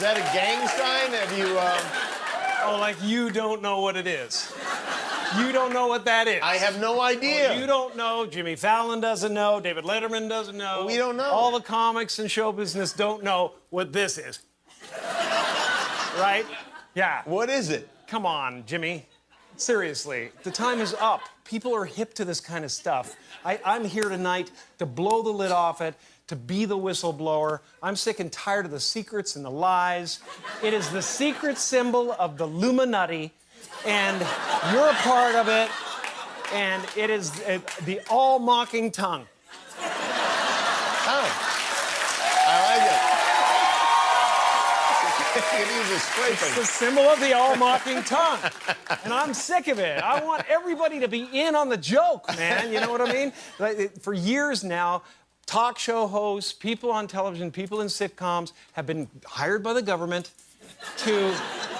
Is that a gang sign? Have you? Um... Oh, like you don't know what it is. You don't know what that is. I have no idea. You don't know. Jimmy Fallon doesn't know. David Letterman doesn't know. We don't know. All the comics and show business don't know what this is. right? Yeah. What is it? Come on, Jimmy. Seriously, the time is up. People are hip to this kind of stuff. I, I'm here tonight to blow the lid off it, to be the whistleblower. I'm sick and tired of the secrets and the lies. It is the secret symbol of the Illuminati, and you're a part of it, and it is the all mocking tongue. Oh. I like it. it is a It's the symbol of the all mocking tongue. And I'm sick of it. I want everybody to be in on the joke, man. You know what I mean? For years now, talk show hosts, people on television, people in sitcoms have been hired by the government to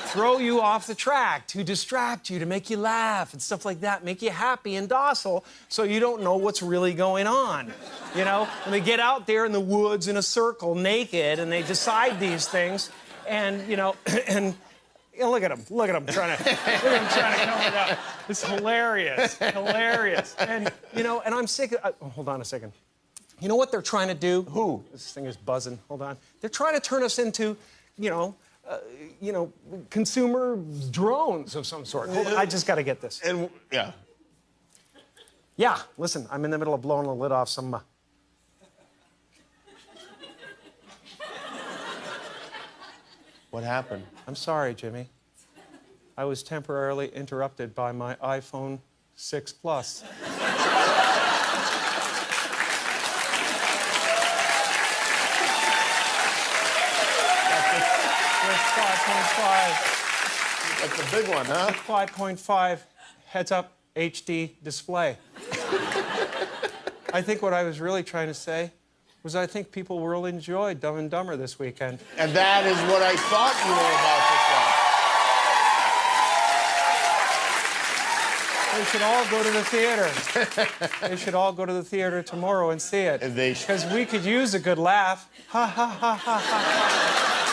throw you off the track, to distract you, to make you laugh and stuff like that, make you happy and docile so you don't know what's really going on. You know? And they get out there in the woods in a circle naked and they decide these things and, you know, and you know, look at him. Look at him trying to look at him trying to cover it up. It's hilarious. Hilarious. And you know, and I'm sick of uh, hold on a second. You know what they're trying to do? Who? This thing is buzzing. Hold on. They're trying to turn us into, you know, uh, you know, consumer drones of some sort. Hold on, I just got to get this. And yeah. Yeah, listen, I'm in the middle of blowing the lid off some. Uh... What happened? I'm sorry, Jimmy. I was temporarily interrupted by my iPhone 6 Plus. That's That's the big one, huh? 5.5 heads up HD display. I think what I was really trying to say was I think people will enjoy Dumb and Dumber this weekend. And that is what I thought you were about to say. They should all go to the theater. they should all go to the theater tomorrow and see it. Because we could use a good laugh. Ha ha ha ha ha.